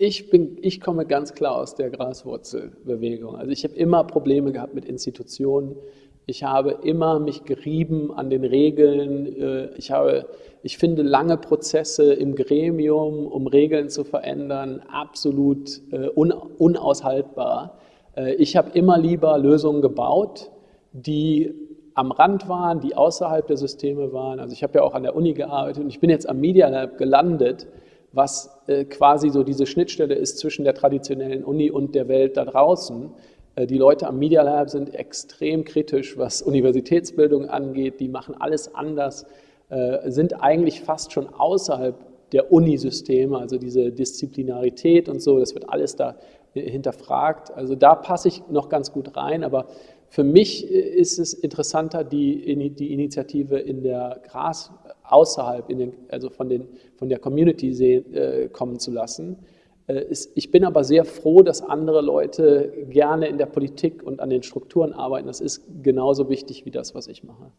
Ich, bin, ich komme ganz klar aus der Graswurzelbewegung. Also ich habe immer Probleme gehabt mit Institutionen. Ich habe immer mich gerieben an den Regeln. Äh, ich, habe, ich finde lange Prozesse im Gremium, um Regeln zu verändern, absolut äh, unaushaltbar. Äh, ich habe immer lieber Lösungen gebaut, die am Rand waren, die außerhalb der Systeme waren. Also ich habe ja auch an der Uni gearbeitet und ich bin jetzt am Media Lab gelandet was äh, quasi so diese Schnittstelle ist zwischen der traditionellen Uni und der Welt da draußen. Äh, die Leute am Media Lab sind extrem kritisch, was Universitätsbildung angeht. Die machen alles anders, äh, sind eigentlich fast schon außerhalb der Unisysteme, also diese Disziplinarität und so, das wird alles da hinterfragt. Also da passe ich noch ganz gut rein, aber für mich ist es interessanter, die, die Initiative in der Gras, außerhalb, den, also von, den, von der Community sehen, äh, kommen zu lassen. Äh, ist, ich bin aber sehr froh, dass andere Leute gerne in der Politik und an den Strukturen arbeiten. Das ist genauso wichtig wie das, was ich mache.